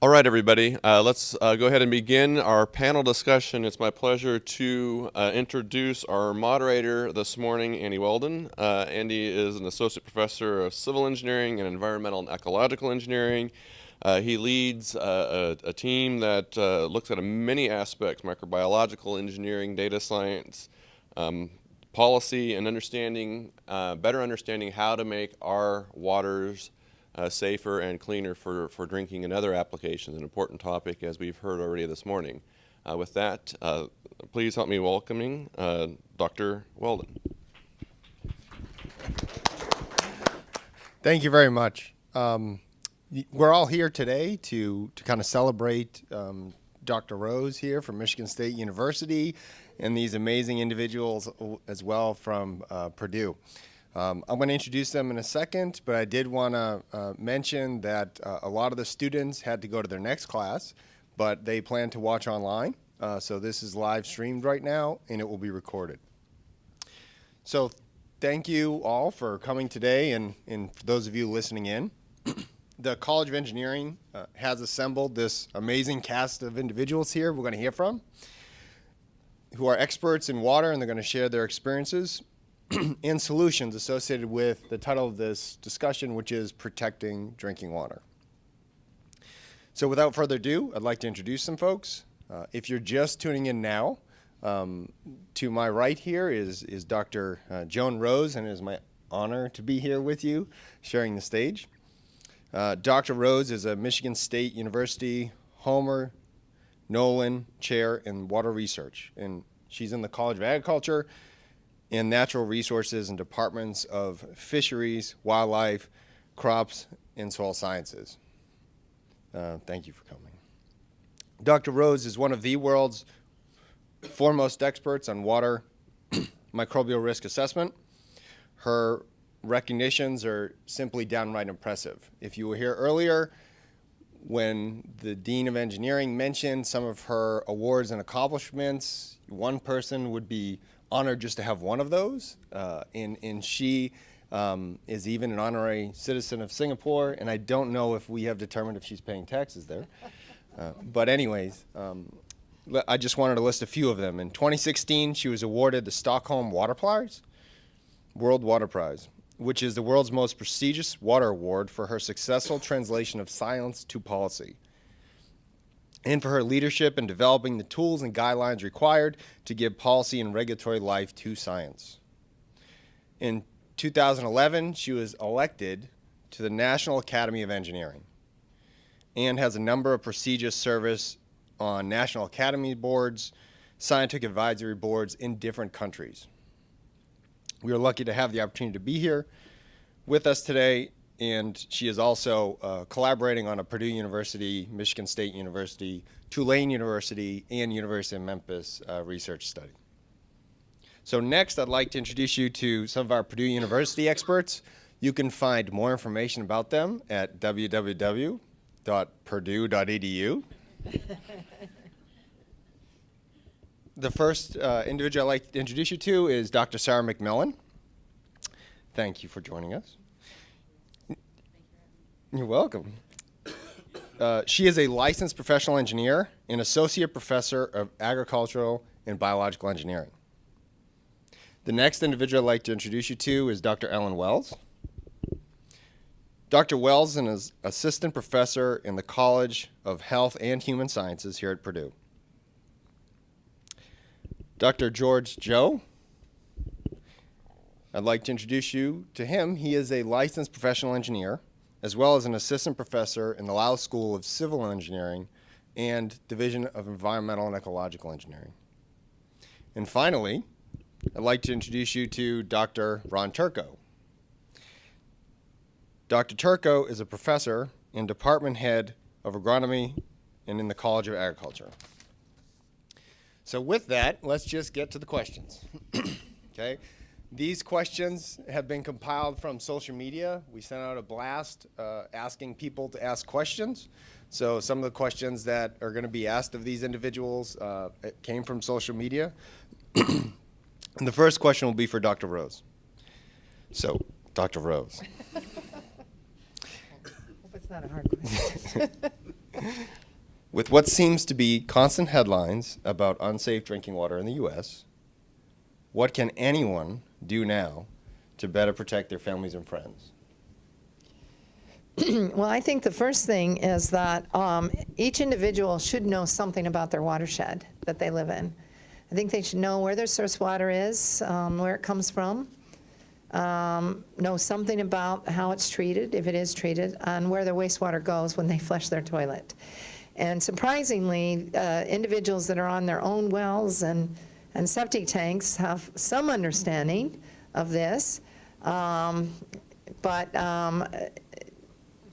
All right, everybody, uh, let's uh, go ahead and begin our panel discussion. It's my pleasure to uh, introduce our moderator this morning, Andy Whelton. Uh, Andy is an associate professor of civil engineering and environmental and ecological engineering. Uh, he leads uh, a, a, team that looks at many aspects, microbiological engineering, data science, um, policy, and understanding, better understanding how to make our waters uh, safer and cleaner for, for drinking and other applications, an important topic as we've heard already this morning. Uh, with that, uh, please help me welcoming uh, Dr. Whelton. Thank you very much. Um, we're all here today to, to kind of celebrate um, Dr. Rose here from Michigan State University and these amazing individuals as well from uh, Purdue. Um, I'm going to introduce them in a second, but I did want to uh, mention that uh, a lot of the students had to go to their next class, but they plan to watch online. Uh, so this is live streamed right now, and it will be recorded. So thank you all for coming today, and, and for those of you listening in. the College of Engineering uh, has assembled this amazing cast of individuals here we're going to hear from who are experts in water, and they're going to share their experiences and solutions associated with the title of this discussion, which is Protecting Drinking Water. So without further ado, I'd like to introduce some folks. Uh, if you're just tuning in now, um, to my right here is, is Dr. Uh, Joan Rose, and it is my honor to be here with you, sharing the stage. Uh, Dr. Rose is a Michigan State University Homer Nowlin Chair in Water Research, and she's in the College of Agriculture in natural resources and departments of fisheries, wildlife, crops, and soil sciences. Uh, thank you for coming. Dr. Rose is one of the world's foremost experts on water microbial risk assessment. Her recognitions are simply downright impressive. If you were here earlier, when the Dean of Engineering mentioned some of her awards and accomplishments, one person would be honored just to have one of those. Uh, and, and she um, is even an honorary citizen of Singapore, and I don't know if we have determined if she's paying taxes there. Uh, but anyways, um, I just wanted to list a few of them. In 2016, she was awarded the Stockholm Water Prize, World Water Prize, which is the world's most prestigious water award for her successful translation of science to policy and for her leadership in developing the tools and guidelines required to give policy and regulatory life to science. In 2011, she was elected to the National Academy of Engineering and has a number of prestigious service on National Academy boards, scientific advisory boards in different countries. We are lucky to have the opportunity to be here with us today and she is also uh, collaborating on a Purdue University, Michigan State University, Tulane University, and University of Memphis uh, research study. So next, I'd like to introduce you to some of our Purdue University experts. You can find more information about them at www.purdue.edu. the first uh, individual I'd like to introduce you to is Dr. Sara McMillan. Thank you for joining us. You're welcome. Uh, she is a licensed professional engineer and associate professor of agricultural and biological engineering. The next individual I'd like to introduce you to is Dr. Ellen Wells. Dr. Wells is an assistant professor in the College of Health and Human Sciences here at Purdue. Dr. George Zhou. I'd like to introduce you to him. He is a licensed professional engineer as well as an assistant professor in the Lyles School of Civil Engineering and Division of Environmental and Ecological Engineering. And finally, I'd like to introduce you to Dr. Ron Turco. Dr. Turco is a professor and department head of agronomy and in the College of Agriculture. So with that, let's just get to the questions. okay. These questions have been compiled from social media. We sent out a blast uh, asking people to ask questions. So some of the questions that are going to be asked of these individuals uh, came from social media. and the first question will be for Dr. Rose. So, Dr. Rose. Hope it's not a hard question. With what seems to be constant headlines about unsafe drinking water in the U.S., what can anyone do now to better protect their families and friends? Well, I think the first thing is that um, each individual should know something about their watershed that they live in. I think they should know where their source water is, um, where it comes from, um, know something about how it's treated, if it is treated, and where their wastewater goes when they flush their toilet. And surprisingly, uh, individuals that are on their own wells and, and septic tanks have some understanding of this. Um, but um,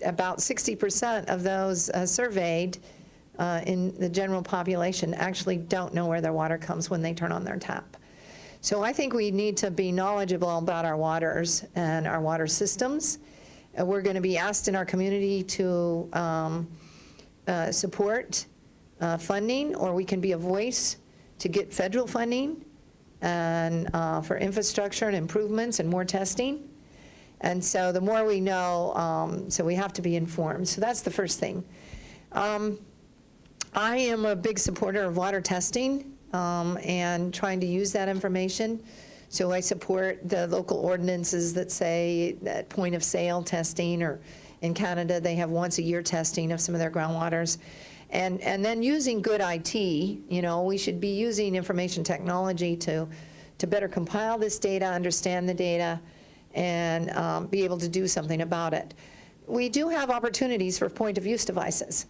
about 60% of those uh, surveyed uh, in the general population actually don't know where their water comes when they turn on their tap. So I think we need to be knowledgeable about our waters and our water systems. Uh, we're going to be asked in our community to um, uh, support uh, funding, or we can be a voice to get federal funding and uh, for infrastructure and improvements and more testing. And so the more we know, um, so we have to be informed. So that's the first thing. Um, I am a big supporter of water testing um, and trying to use that information. So I support the local ordinances that say that point of sale testing, or in Canada, they have once a year testing of some of their groundwaters. And, and then using good IT, you know, we should be using information technology to, to better compile this data, understand the data, and um, be able to do something about it. We do have opportunities for point of use devices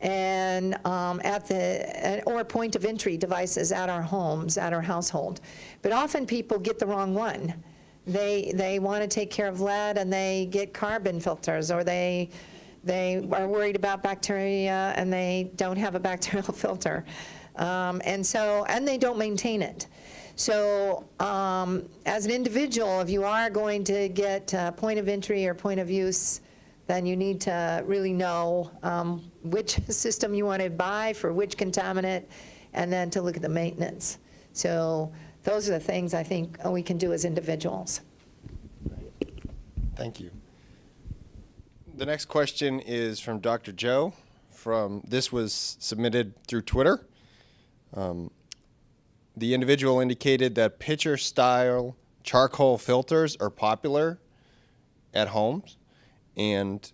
and um, at the or point of entry devices at our homes, at our household. But often people get the wrong one. They they want to take care of lead and they get carbon filters, or they they are worried about bacteria and they don't have a bacterial filter, um, and so and they don't maintain it. So um, as an individual, if you are going to get point of entry or point of use, then you need to really know um, which system you want to buy for which contaminant, and then to look at the maintenance. So those are the things I think we can do as individuals. Thank you. The next question is from Dr. Zhou. From this was submitted through Twitter. Um, the individual indicated that pitcher style charcoal filters are popular at homes and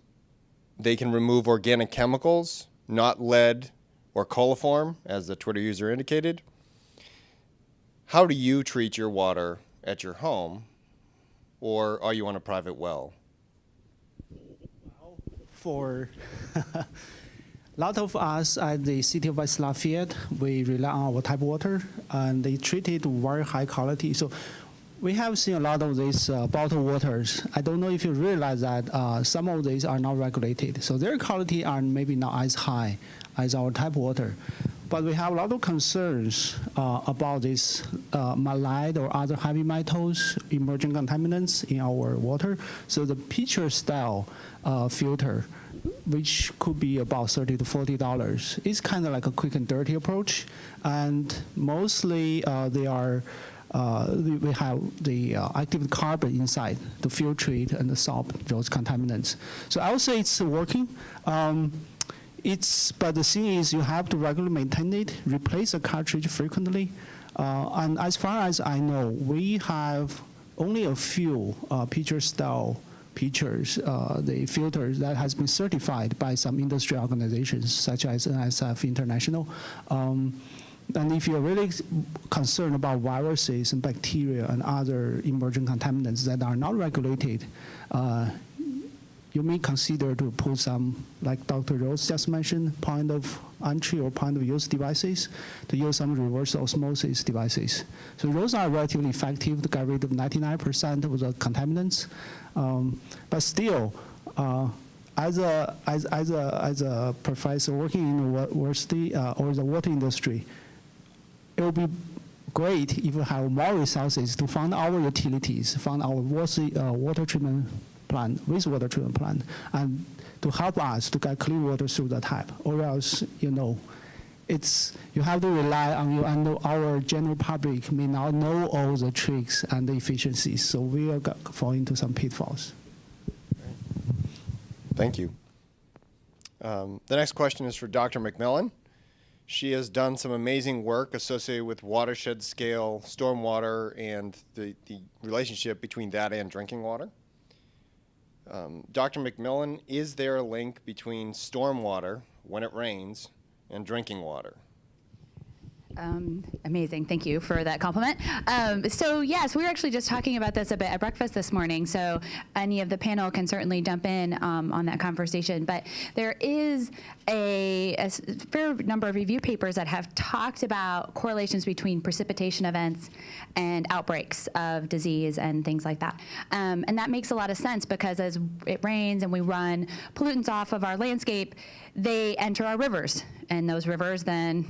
they can remove organic chemicals, not lead or coliform, as the Twitter user indicated. How do you treat your water at your home, or are you on a private well? For a lot of us at the city of West Lafayette, we rely on our tap water, and they treat it very high quality. So we have seen a lot of these uh, bottled waters. I don't know if you realize that uh, some of these are not regulated. So their quality are maybe not as high as our tap water. But we have a lot of concerns uh, about this uh, malide or other heavy metals, emerging contaminants in our water. So the pitcher style uh, filter, which could be about 30 to 40 dollars, is kind of like a quick and dirty approach. And mostly uh, they are uh, we have the uh, active carbon inside to filtrate and solve those contaminants. So I would say it's working. Um, it's, but the thing is you have to regularly maintain it, replace the cartridge frequently. Uh, and as far as I know, we have only a few uh, pitcher style pitchers, uh, the filters that has been certified by some industry organizations such as NSF International. Um, and if you're really concerned about viruses and bacteria and other emerging contaminants that are not regulated, uh, you may consider to put some, like Dr. Rose just mentioned, point of entry or point of use devices, to use some reverse osmosis devices. So those are relatively effective to get rid of 99% of the contaminants. Um, but still, uh, as a, as, as, a, as a professor working in the university uh, or the water industry, it would be great if we have more resources to fund our utilities, fund our water, uh, water treatment plant, wastewater treatment plant, and to help us to get clean water through the tap. Or else, you know, it's you have to rely on you and our general public may not know all the tricks and the efficiencies, so we will fall into some pitfalls. Thank you. Um, the next question is for Dr. McMillan. She has done some amazing work associated with watershed scale stormwater and the, the relationship between that and drinking water. Um, Dr. McMillan, is there a link between stormwater when it rains and drinking water? Um, amazing. Thank you for that compliment. Um, so, yes, we were actually just talking about this a bit at breakfast this morning. So, any of the panel can certainly jump in um, on that conversation. But there is a fair number of review papers that have talked about correlations between precipitation events and outbreaks of disease and things like that. Um, and that makes a lot of sense because as it rains and we run pollutants off of our landscape, they enter our rivers. And those rivers then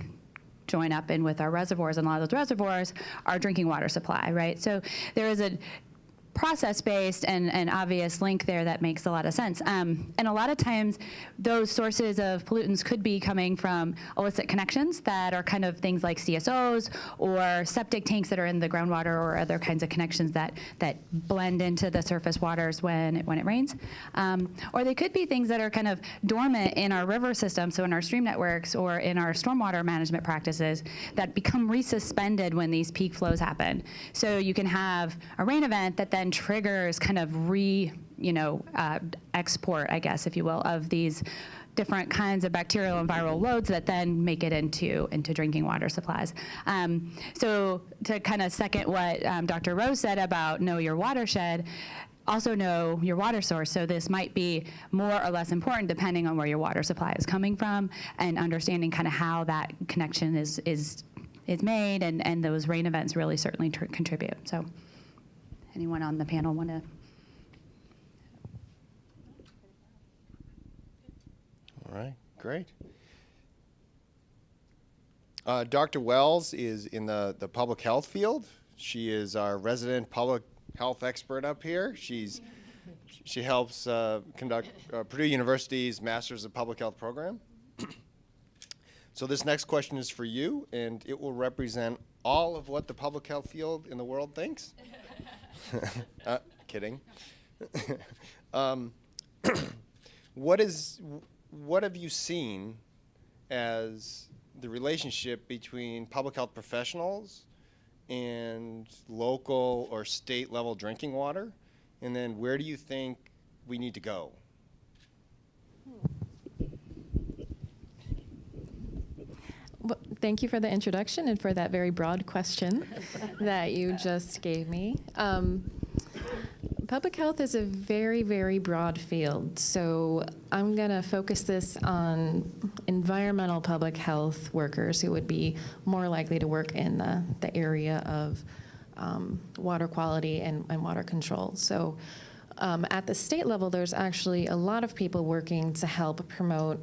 join up in with our reservoirs, and a lot of those reservoirs are drinking water supply, right? So there is a process-based and an obvious link there that makes a lot of sense. Um, and a lot of times, those sources of pollutants could be coming from illicit connections that are kind of things like CSOs or septic tanks that are in the groundwater or other kinds of connections that that blend into the surface waters when it, when it rains. Um, or they could be things that are kind of dormant in our river system, so in our stream networks or in our stormwater management practices that become resuspended when these peak flows happen. So you can have a rain event that then triggers kind of re, you know, uh, export, I guess, if you will, of these different kinds of bacterial and viral loads that then make it into into drinking water supplies. Um, so to kind of second what um, Dr. Rose said about know your watershed, also know your water source. So this might be more or less important depending on where your water supply is coming from and understanding kind of how that connection is is is made and, and those rain events really certainly tr- contribute. So anyone on the panel want to? All right, great. Uh, Dr. Wells is in the, the public health field. She is our resident public health expert up here. She's she helps uh, conduct uh, Purdue University's Masters of Public Health program. so this next question is for you, and it will represent all of what the public health field in the world thinks. uh, kidding. um, what is what have you seen as the relationship between public health professionals and local or state level drinking water and then where do you think we need to go Well, thank you for the introduction and for that very broad question that you just gave me. Um, public health is a very, very broad field. So I'm going to focus this on environmental public health workers who would be more likely to work in the, the area of um, water quality and, and water control. So um, at the state level, there's actually a lot of people working to help promote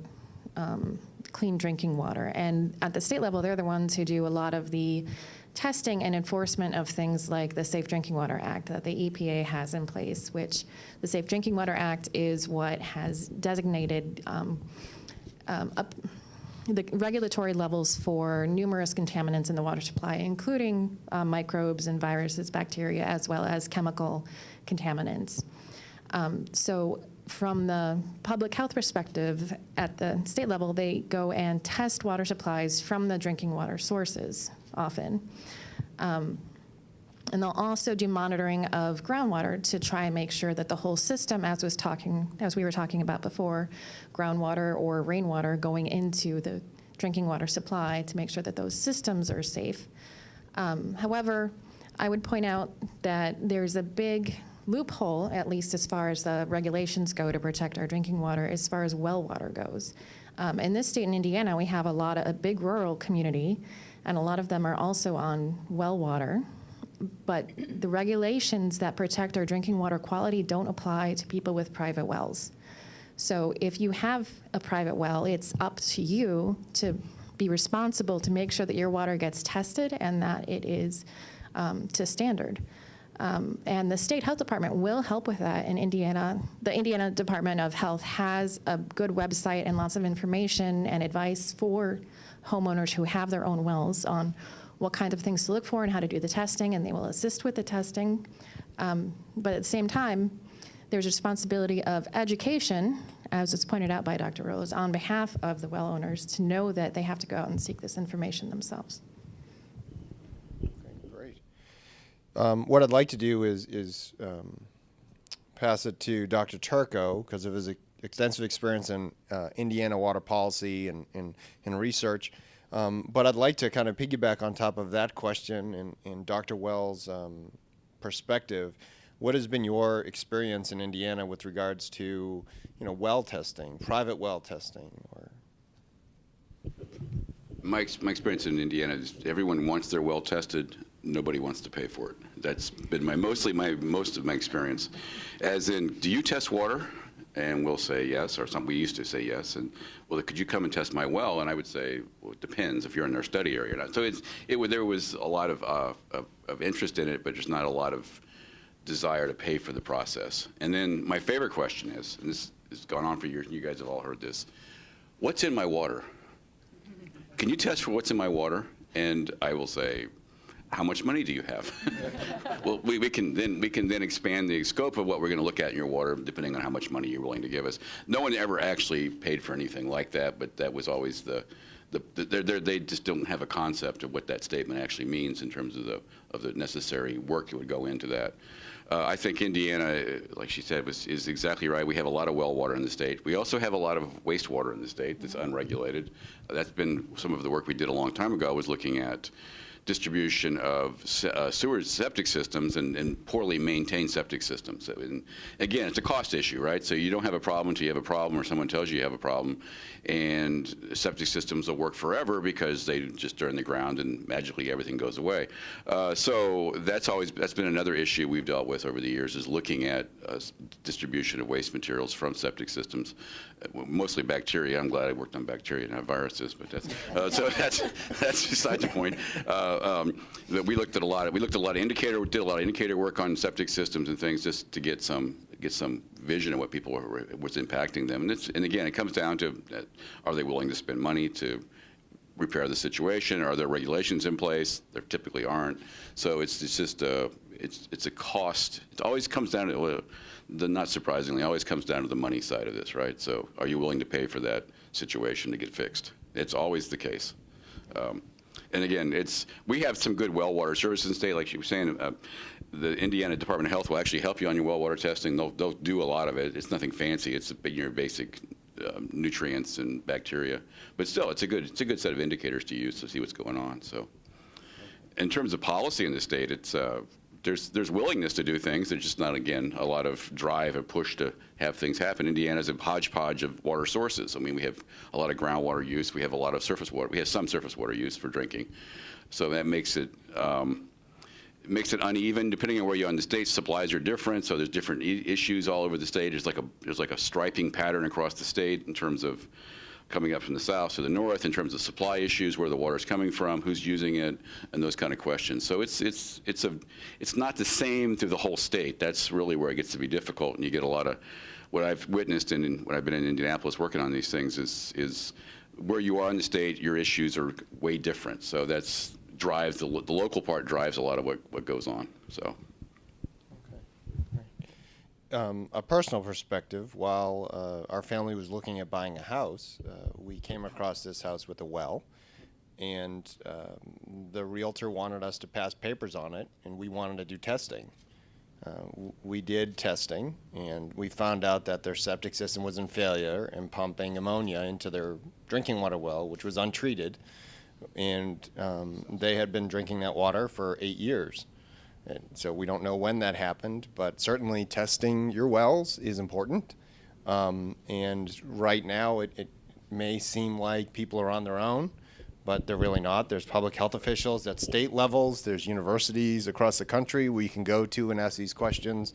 um, clean drinking water. And at the state level, they're the ones who do a lot of the testing and enforcement of things like the Safe Drinking Water Act that the EPA has in place, which the Safe Drinking Water Act is what has designated um, um, up the regulatory levels for numerous contaminants in the water supply, including uh, microbes and viruses, bacteria, as well as chemical contaminants. Um, so from the public health perspective, at the state level, they go and test water supplies from the drinking water sources often. Um, and they'll also do monitoring of groundwater to try and make sure that the whole system, as was talking, as we were talking about before, groundwater or rainwater going into the drinking water supply to make sure that those systems are safe. Um, however, I would point out that there's a big loophole, at least as far as the regulations go to protect our drinking water, as far as well water goes. Um, in this state in Indiana, we have a lot of a big rural community, and a lot of them are also on well water. But the regulations that protect our drinking water quality don't apply to people with private wells. So if you have a private well, it's up to you to be responsible to make sure that your water gets tested and that it is um, to standard. Um, and the state health department will help with that in Indiana. The Indiana Department of Health has a good website and lots of information and advice for homeowners who have their own wells on what kind of things to look for and how to do the testing, and they will assist with the testing. Um, but at the same time, there's a responsibility of education as it's pointed out by Dr. Rose, on behalf of the well owners to know that they have to go out and seek this information themselves. Okay, Great. Um, what I'd like to do is, is um, pass it to Dr. Turco because of his ex- extensive experience in uh, Indiana water policy and, and, and research. Um, but I'd like to kind of piggyback on top of that question and, and Dr. Wells' um, perspective. What has been your experience in Indiana with regards to, you know, well testing, private well testing, or My, my experience in Indiana is everyone wants their well tested. Nobody wants to pay for it. That's been my mostly my most of my experience. As in, do you test water? And we'll say yes, or something. we used to say yes. And well, could you come and test my well? And I would say, well, it depends if you're in our study area or not. So it's it there was a lot of, uh, of of interest in it, but just not a lot of desire to pay for the process. And then my favorite question is, and this has gone on for years, and you guys have all heard this: What's in my water? Can you test for what's in my water? And I will say, how much money do you have? well, we, we can then we can then expand the scope of what we're going to look at in your water, depending on how much money you're willing to give us. No one ever actually paid for anything like that, but that was always the. The, the, they're, they just don't have a concept of what that statement actually means in terms of the of the necessary work that would go into that. Uh, I think Indiana, uh, like she said, was, is exactly right. We have a lot of well water in the state. We also have a lot of wastewater in the state that's unregulated. Uh, that's been some of the work we did a long time ago. Was looking at distribution of se- uh, sewer septic systems and, and poorly maintained septic systems. And again, it's a cost issue, right? So you don't have a problem until you have a problem, or someone tells you you have a problem, and septic systems will work forever because they just are in the ground and magically everything goes away. Uh, so that's always that's been another issue we've dealt with over the years is looking at uh, distribution of waste materials from septic systems, uh, mostly bacteria. I'm glad I worked on bacteria, not viruses, but that's uh, so that's that's beside the point. Uh, um, that we looked at a lot. Of, we looked at a lot of indicator, did a lot of indicator work on septic systems and things just to get some get some vision of what people were what's impacting them. And and again, it comes down to uh, are they willing to spend money to repair the situation? Are there regulations in place? There typically aren't. So it's, it's just a, it's, it's a cost. It always comes down to, the, not surprisingly, always comes down to the money side of this, right? So are you willing to pay for that situation to get fixed? It's always the case. Um, and again, it's we have some good well water services in the state, like she was saying. Uh, the Indiana Department of Health will actually help you on your well water testing. They'll, they'll do a lot of it. It's nothing fancy. It's your basic um, nutrients and bacteria. But still, it's a good it's a good set of indicators to use to see what's going on. So, in terms of policy in the state, it's uh, there's there's willingness to do things. There's just not again a lot of drive and push to have things happen. Indiana's a hodgepodge of water sources. I mean, we have a lot of groundwater use. We have a lot of surface water. We have some surface water use for drinking. So that makes it. Um, makes it uneven depending on where you are in the state. Supplies are different, so there's different issues all over the state. There's like a there's like a striping pattern across the state in terms of coming up from the south to the north, in terms of supply issues, where the water is coming from, who's using it, and those kind of questions. So it's it's it's a it's not the same through the whole state. That's really where it gets to be difficult, and you get a lot of what I've witnessed in when I've been in Indianapolis working on these things is is where you are in the state, your issues are way different. So that's drives the, the local part drives a lot of what, what goes on. So um, a personal perspective, while uh, our family was looking at buying a house, uh, we came across this house with a well, and um, the realtor wanted us to pass papers on it, and we wanted to do testing. Uh, we did testing, and we found out that their septic system was in failure and pumping ammonia into their drinking water well, which was untreated, and um, they had been drinking that water for eight years. And so we don't know when that happened, but certainly testing your wells is important. Um, and right now, it, it may seem like people are on their own, but they're really not. There's public health officials at state levels, there's universities across the country we can go to and ask these questions.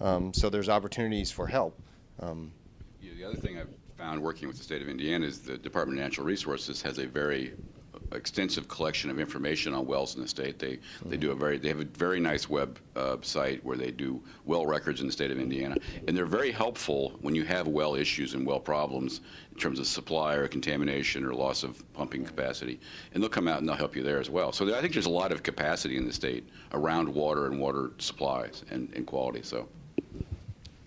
Um, so there's opportunities for help. Um, Yeah, the other thing I've found working with the state of Indiana is the Department of Natural Resources has a very extensive collection of information on wells in the state. They they do a very they have a very nice web uh, site where they do well records in the state of Indiana, and they're very helpful when you have well issues and well problems in terms of supply or contamination or loss of pumping capacity, and they'll come out and they'll help you there as well. So there, I think there's a lot of capacity in the state around water and water supplies and, and quality. So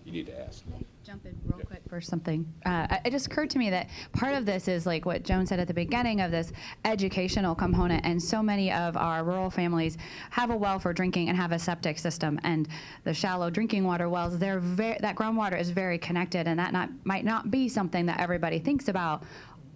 you need to ask. Jump in. For something. Uh, it- just occurred to me that part of this is like what Joan said at the beginning of this educational component, and so many of our rural families have a well for drinking and have a septic system, and the shallow drinking water wells, they're very, that groundwater is very connected, and that not might not be something that everybody thinks about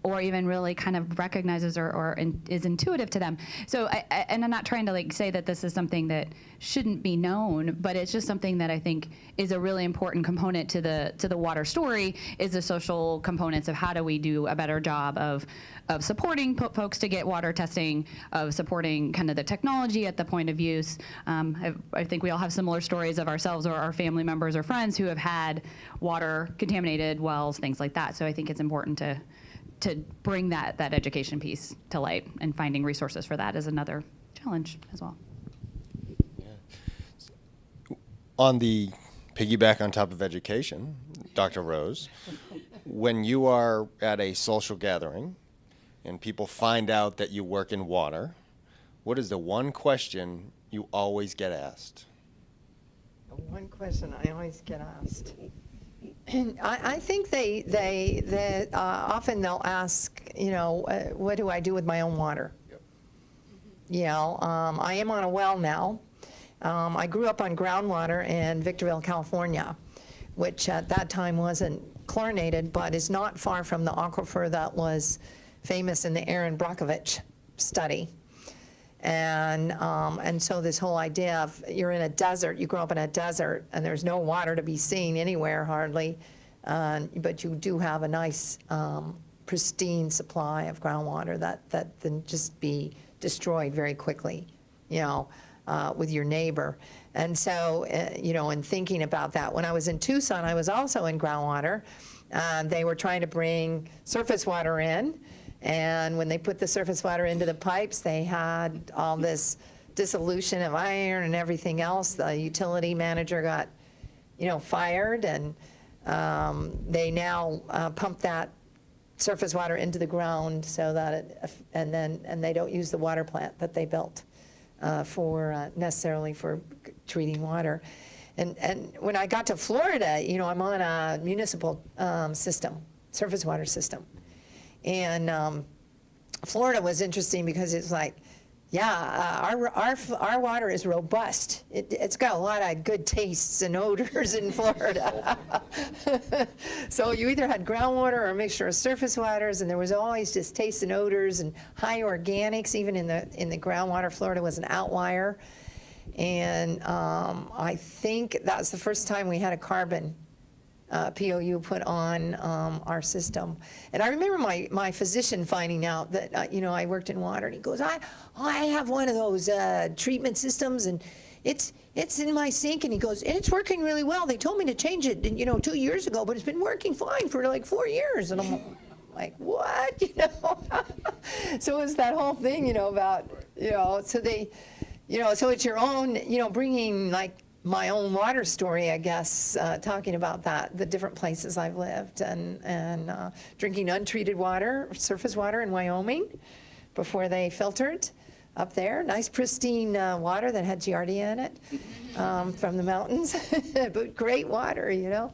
or even really kind of recognizes or, or in, is intuitive to them. So, I, I, and I'm not trying to like say that this is something that shouldn't be known, but it's just something that I think is a really important component to the to the water story. Is the social components of how do we do a better job of of supporting po- folks to get water testing, of supporting kind of the technology at the point of use. Um, I, I think we all have similar stories of ourselves or our family members or friends who have had water contaminated wells, things like that. So I think it's important to to bring that that education piece to light and finding resources for that is another challenge as well. On the piggyback on top of education, Dr. Rose, when you are at a social gathering and people find out that you work in water, what is the one question you always get asked? The one question I always get asked. I, I think they, they, they, uh, often they'll ask, you know, uh, what do I do with my own water? You know, um, I am on a well now. Um, I grew up on groundwater in Victorville, California, which at that time wasn't chlorinated, but is not far from the aquifer that was famous in the Erin Brockovich study. And, um, and so this whole idea of you're in a desert, you grow up in a desert, and there's no water to be seen anywhere hardly, uh, but you do have a nice um, pristine supply of groundwater that, that can just be destroyed very quickly, you know, uh, with your neighbor. And so, uh, you know, in thinking about that, when I was in Tucson, I was also in groundwater. Uh, they were trying to bring surface water in, and when they put the surface water into the pipes, they had all this dissolution of iron and everything else. The utility manager got, you know, fired, and um, they now uh, pump that surface water into the ground so that it, and then, and they don't use the water plant that they built uh, for, uh, necessarily for treating water. And, and when I got to Florida, you know, I'm on a municipal um, system, surface water system. And um, Florida was interesting because it's like, yeah, uh, our, our, our water is robust. It, it's got a lot of good tastes and odors in Florida. so you either had groundwater or a mixture of surface waters, and there was always just tastes and odors and high organics. Even in the in the groundwater, Florida was an outlier. And um, I think that's the first time we had a carbon uh, POU put on um, our system. And I remember my, my physician finding out that, uh, you know, I worked in water, and he goes, I, I have one of those uh, treatment systems, and it's, it's in my sink, and he goes, and it's working really well. They told me to change it, you know, two years ago, but it's been working fine for like four years. And I'm like, what, you know? so it's that whole thing, you know, about, you know, so they, you know, so it's your own, you know, bringing like my own water story, I guess, uh, talking about that, the different places I've lived, and, and uh, drinking untreated water, surface water in Wyoming before they filtered up there. Nice pristine uh, water that had Giardia in it um, from the mountains, but great water, you know.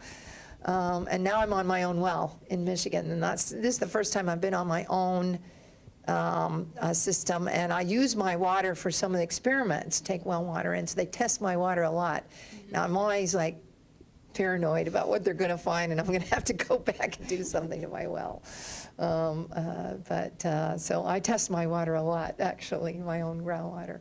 Um, and now I'm on my own well in Michigan, and that's this is the first time I've been on my own um, uh, system, and I use my water for some of the experiments, take well water in, so they test my water a lot. Now, I'm always like paranoid about what they're going to find, and I'm going to have to go back and do something to my well. Um, uh, but, uh, so I test my water a lot, actually, my own groundwater.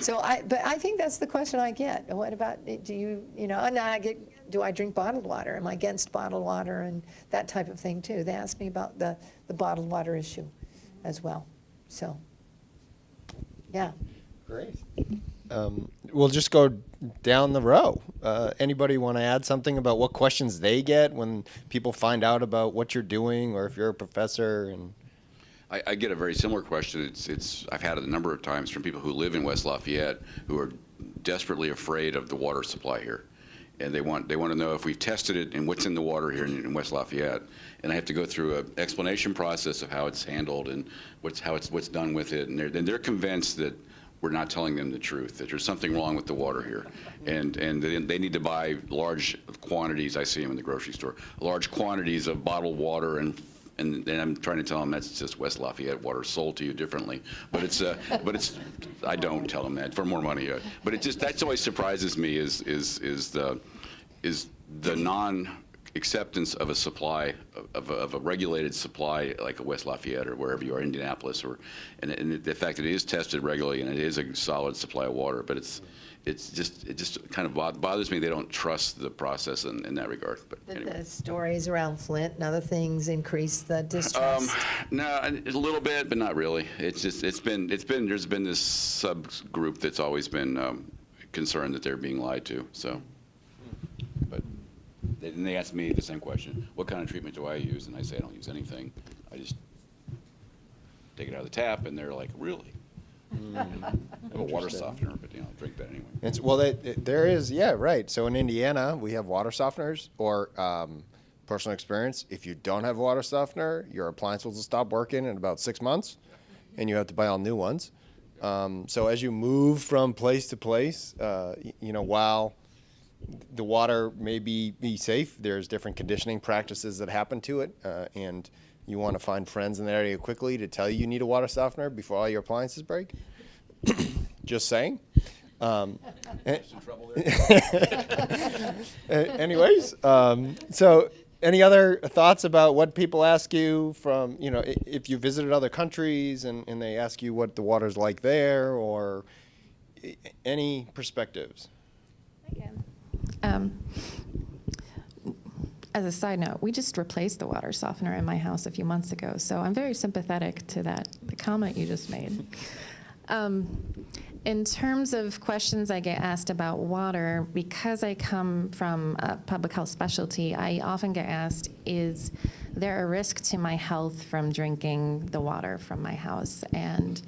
So I, but I think that's the question I get. What about, do you, you know, and I get, do I drink bottled water? Am I against bottled water and that type of thing too? They ask me about the, the bottled water issue as well. So, yeah. Great. Um, we'll just go down the row. Uh, anybody want to add something about what questions they get when people find out about what you're doing, or if you're a professor? And I, I get a very similar question. It's, it's, I've had it a number of times from people who live in West Lafayette who are desperately afraid of the water supply here. And they want, they want to know if we've tested it and what's in the water here in, in West Lafayette. And I have to go through an explanation process of how it's handled and what's, how it's, what's done with it. And they're, they're convinced that we're not telling them the truth, that there's something wrong with the water here. And, and they they need to buy large quantities, I see them in the grocery store, large quantities of bottled water and and then I'm trying to tell them that's just West Lafayette water sold to you differently. But it's, uh, but it's, I don't tell them that for more money. Uh, but it just, that's always surprises me is, is, is the, is the non-acceptance of a supply, of a, of a regulated supply like a West Lafayette or wherever you are, Indianapolis, or, and, and the fact that it is tested regularly and it is a solid supply of water, but it's, it's just, it just kind of bothers me they don't trust the process in, in that regard. But The- anyway. The stories around Flint and other things increase the Um, distrust. no, a little bit, but not really. It's just, it's been, it's been, there's been this subgroup that's always been um, concerned that they're being lied to, so. But, they- and they ask me the same question, what kind of treatment do I use? And I say, I don't use anything. I just take it out of the tap, and they're like, really? I have a water softener, but, you know, I drink that anyway. It's, well, it- there is, yeah, right. So in Indiana, we have water softeners or um, personal experience. If you don't have a water softener, your appliance will stop working in about six months, and you have to buy all new ones. Um, so as you move from place to place, uh, you know, while the water may be, be safe, there's different conditioning practices that happen to it, uh, and you want to find friends in that area quickly to tell you you need a water softener before all your appliances break. Just saying. Um, eh, Uh, anyways, um, so any other thoughts about what people ask you from, you know, if you visited other countries and, and they ask you what the water's like there or any perspectives? Um, as a side note, we just replaced the water softener in my house a few months ago, so I'm very sympathetic to that the comment you just made. Um, in terms of questions I get asked about water, because I come from a public health specialty, I often get asked, is there a risk to my health from drinking the water from my house? And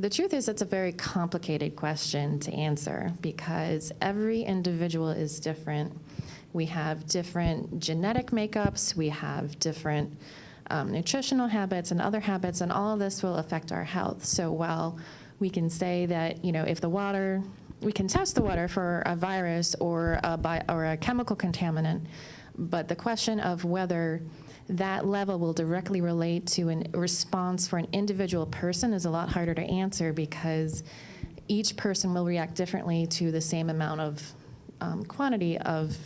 the truth is, it's a very complicated question to answer because every individual is different. We have different genetic makeups, we have different um, nutritional habits and other habits, and all of this will affect our health. So while we can say that, you know, if the water, we can test the water for a virus or a, bi- or a chemical contaminant, but the question of whether that level will directly relate to a response for an individual person is a lot harder to answer because each person will react differently to the same amount of um, quantity of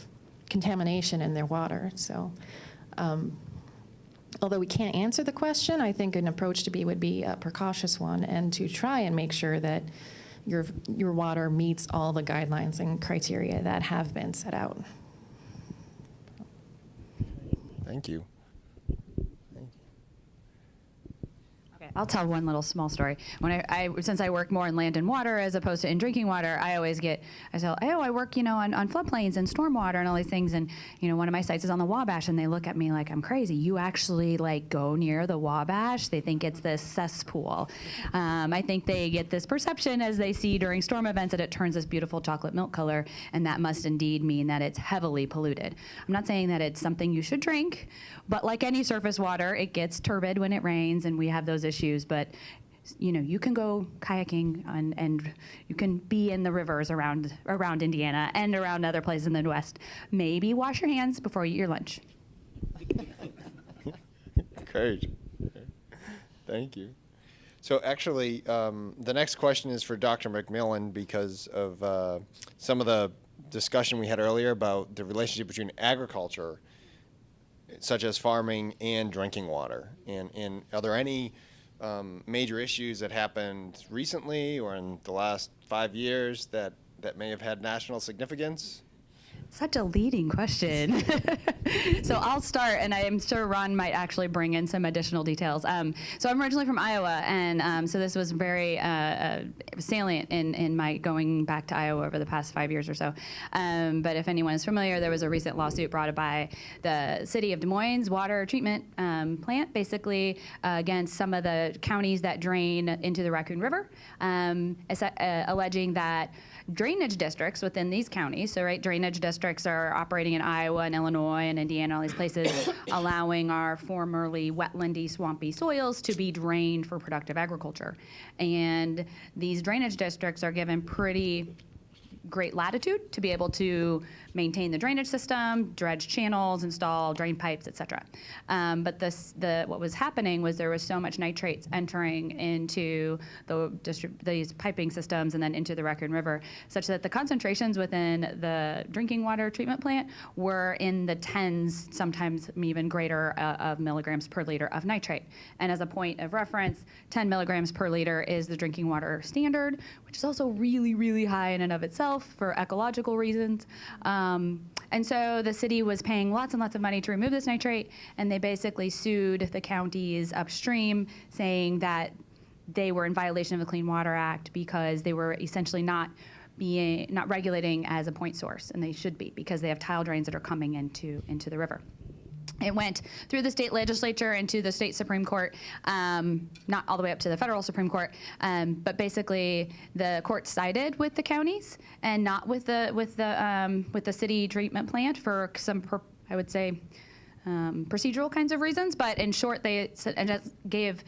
contamination in their water. So, um, although we can't answer the question, I think an approach to be would be a precautious one and to try and make sure that your your water meets all the guidelines and criteria that have been set out. Thank you. I'll tell one little small story. When I, I since I work more in land and water as opposed to in drinking water, I always get I tell oh I work you know on, on floodplains and stormwater and all these things and you know one of my sites is on the Wabash and they look at me like I'm crazy. You actually like go near the Wabash? They think it's this cesspool. Um, I think they get this perception as they see during storm events that it turns this beautiful chocolate milk color and that must indeed mean that it's heavily polluted. I'm not saying that it's something you should drink, but like any surface water, it gets turbid when it rains and we have those issues. But you know, you can go kayaking and, and you can be in the rivers around around Indiana and around other places in the Midwest. Maybe wash your hands before you eat your lunch. Great. Thank you. So actually, um, the next question is for Dr. McMillan because of uh, some of the discussion we had earlier about the relationship between agriculture, such as farming, and drinking water. And, and are there any um, major issues that happened recently or in the last five years that, that may have had national significance? Such a leading question. so I'll start, and I am sure Ron might actually bring in some additional details. Um, so I'm originally from Iowa, and um, so this was very uh, uh, salient in, in my going back to Iowa over the past five years or so. Um, but if anyone is familiar, there was a recent lawsuit brought by the city of Des Moines water treatment um, plant, basically uh, against some of the counties that drain into the Raccoon River, um, uh, alleging that drainage districts within these counties, so right, drainage districts are operating in Iowa and Illinois and Indiana, all these places, allowing our formerly wetlandy, swampy soils to be drained for productive agriculture. And these drainage districts are given pretty great latitude to be able to maintain the drainage system, dredge channels, install drain pipes, et cetera. Um, but this, the, what was happening was there was so much nitrates entering into the these piping systems and then into the Raccoon River, such that the concentrations within the drinking water treatment plant were in the tens, sometimes even greater, uh, of milligrams per liter of nitrate. And as a point of reference, 10 milligrams per liter is the drinking water standard, which is also really, really high in and of itself for ecological reasons. Um, Um, and so the city was paying lots and lots of money to remove this nitrate, and they basically sued the counties upstream, saying that they were in violation of the Clean Water Act because they were essentially not being not regulating as a point source, and they should be because they have tile drains that are coming into into the river. It went through the state legislature and to the state Supreme Court, um, not all the way up to the federal Supreme Court, um, but basically the court sided with the counties and not with the with the um, with the city treatment plant for some, per, I would say, um, procedural kinds of reasons. But in short, they gave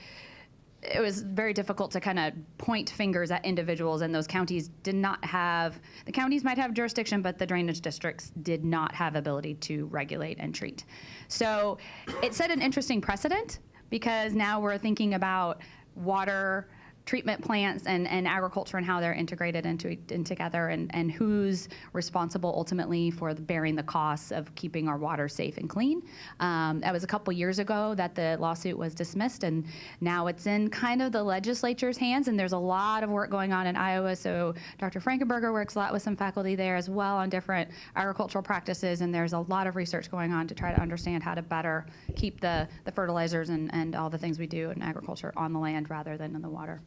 it was very difficult to kind of point fingers at individuals, and those counties did not have, the counties might have jurisdiction, but the drainage districts did not have ability to regulate and treat. So it set an interesting precedent because now we're thinking about water treatment plants and, and agriculture and how they're integrated into in together and, and who's responsible ultimately for the, bearing the costs of keeping our water safe and clean. Um, that was a couple years ago that the lawsuit was dismissed and now it's in kind of the legislature's hands and there's a lot of work going on in Iowa. So Dr. Frankenberger works a lot with some faculty there as well on different agricultural practices and there's a lot of research going on to try to understand how to better keep the, the fertilizers and, and all the things we do in agriculture on the land rather than in the water.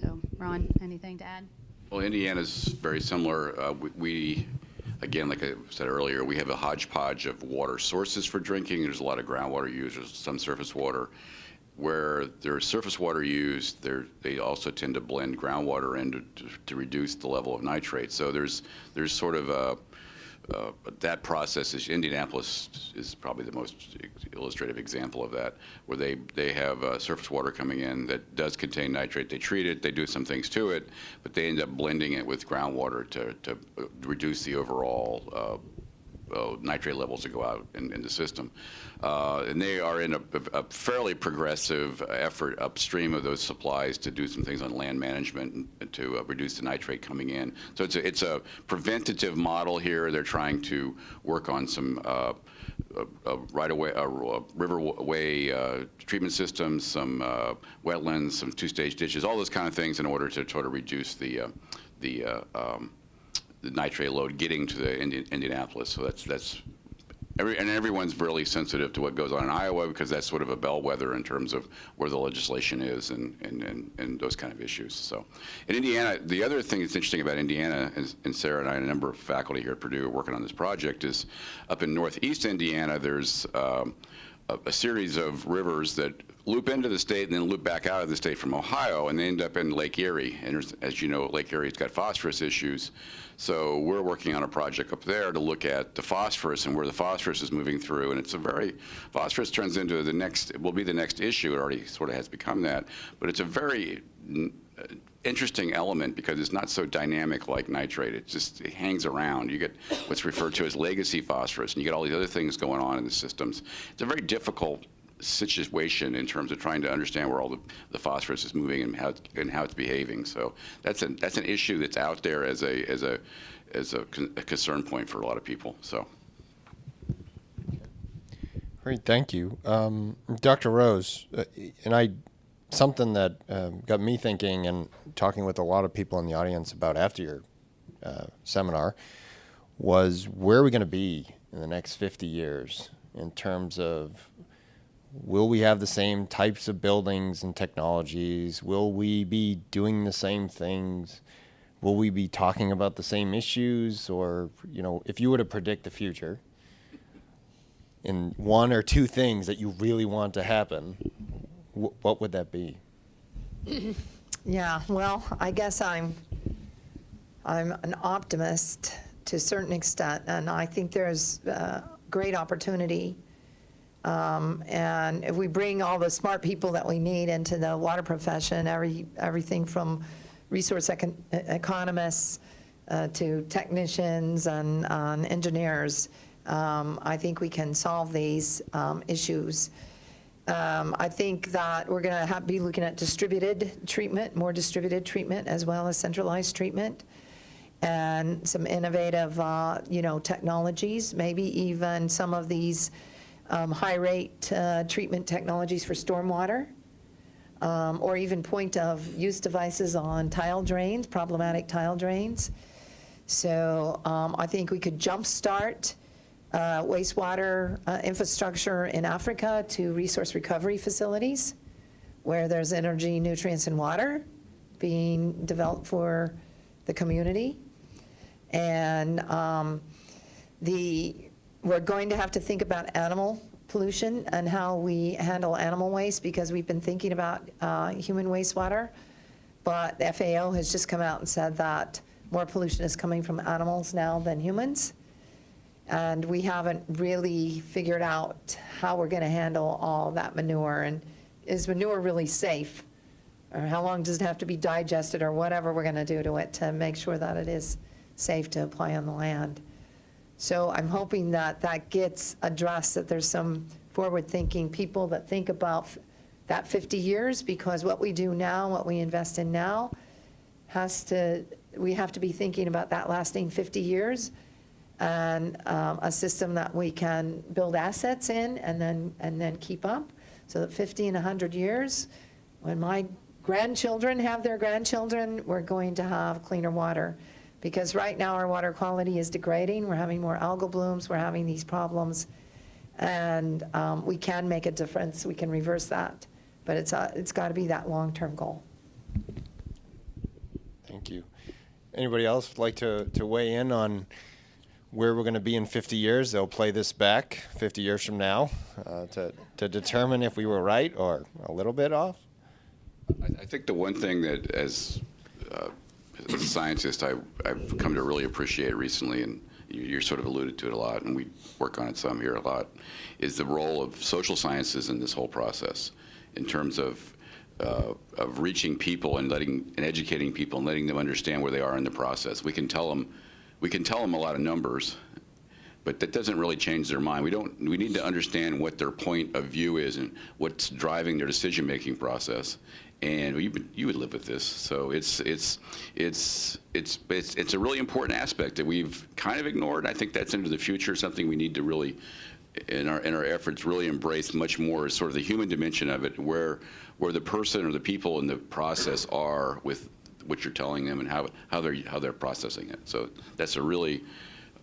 So, Ron, anything to add? Well, Indiana's very similar. Uh, we- We, again, like I said earlier, we have a hodgepodge of water sources for drinking. There's a lot of groundwater used, there's some surface water. Where there's surface water used, they also tend to blend groundwater in to- to to reduce the level of nitrate. So there's, there's sort of a, uh, that process is, Indianapolis is probably the most illustrative example of that, where they, they have uh, surface water coming in that does contain nitrate. They treat it, they do some things to it, but they end up blending it with groundwater to, to uh, reduce the overall uh, nitrate levels that go out in, in the system. Uh, and they are in a, a fairly progressive effort upstream of those supplies to do some things on land management and to uh, reduce the nitrate coming in. So it's a, it's a preventative model here. They're trying to work on some uh, uh, uh, right-of-way, uh, uh, riverway treatment systems, some wetlands, some two-stage ditches, all those kind of things in order to try to reduce the, the um, the nitrate load getting to the Indi- Indianapolis. So that's that's every and everyone's really sensitive to what goes on in Iowa because that's sort of a bellwether in terms of where the legislation is and and, and, and those kind of issues. So in Indiana, the other thing that's interesting about Indiana, is, and Sara and I and a number of faculty here at Purdue are working on this project, is up in northeast Indiana, there's um, a, a series of rivers that loop into the state and then loop back out of the state from Ohio, and they end up in Lake Erie. And as you know, Lake Erie's got phosphorus issues. So we're working on a project up there to look at the phosphorus and where the phosphorus is moving through. And it's a very, phosphorus turns into the next, will be the next issue. It already sort of has become that. But it's a very uh, interesting element because it's not so dynamic like nitrate. It just it hangs around. You get what's referred to as legacy phosphorus, and you get all these other things going on in the systems. It's a very difficult situation in terms of trying to understand where all the, the phosphorus is moving and how and how it's behaving. So that's an that's an issue that's out there as a as a as a, con- a concern point for a lot of people. So. Great, thank you, um, Dr. Rose. Uh, and I, something that um, got me thinking and talking with a lot of people in the audience about after your uh, seminar was where are we going to be in the next 50 years in terms of will we have the same types of buildings and technologies? Will we be doing the same things? Will we be talking about the same issues? Or, you know, if you were to predict the future, in one or two things that you really want to happen, wh- what would that be? Yeah, well, I guess I'm, I'm an optimist to a certain extent, and I think there's uh, great opportunity. Um, And if we bring all the smart people that we need into the water profession, every, everything from resource econ- economists uh, to technicians and engineers, um, I think we can solve these um, issues. Um, I think that we're going to be looking at distributed treatment, more distributed treatment, as well as centralized treatment, and some innovative, uh, you know, technologies, maybe even some of these um, high-rate uh, treatment technologies for stormwater, um, or even point-of-use devices on tile drains, problematic tile drains. So um, I think we could jumpstart uh, wastewater uh, infrastructure in Africa to resource recovery facilities where there's energy, nutrients, and water being developed for the community. And um, the, we're going to have to think about animal pollution and how we handle animal waste because we've been thinking about uh, human wastewater. But the FAO has just come out and said that more pollution is coming from animals now than humans. And we haven't really figured out how we're going to handle all that manure. And is manure really safe? Or how long does it have to be digested or whatever we're going to do to it to make sure that it is safe to apply on the land? So I'm hoping that that gets addressed, that there's some forward-thinking people that think about that 50 years, because what we do now, what we invest in now, has to, we have to be thinking about that lasting 50 years, and um, a system that we can build assets in and then, and then keep up, so that 50 and 100 years, when my grandchildren have their grandchildren, we're going to have cleaner water. Because right now, our water quality is degrading, we're having more algal blooms, we're having these problems, and um, we can make a difference, we can reverse that, but it's, a- it's got to be that long-term goal. Thank you. Anybody else like to, to weigh in on where we're going to be in 50 years? They'll play this back 50 years from now uh, to, to determine if we were right or a little bit off. I, I think the one thing that, as, uh, as a scientist, I, I've come to really appreciate recently, and you're sort of alluded to it a lot, and we work on it some here a lot, is the role of social sciences in this whole process, in terms of uh, of reaching people and letting and educating people and letting them understand where they are in the process. We can tell them, we can tell them a lot of numbers, but that doesn't really change their mind. We don't. We need to understand what their point of view is and what's driving their decision-making process. And you would, you would live with this, so it's it's it's it's it's it's a really important aspect that we've kind of ignored. I think that's into the future, something we need to really, in our in our efforts, really embrace much more, is sort of the human dimension of it, where where the person or the people in the process are with what you're telling them and how how they're how they're processing it. So that's a really